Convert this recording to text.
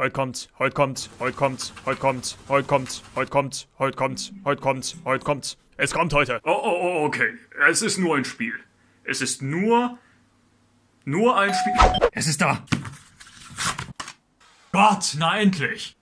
Heute kommt, heute kommt, heute kommt, heute kommt, heute kommt, heute kommt, heute kommt, heute kommt, heute kommt. Es kommt heute. Oh, oh, oh, okay. Es ist nur ein Spiel. Es ist nur. Nur ein Spiel. Es ist da. Gott, na endlich.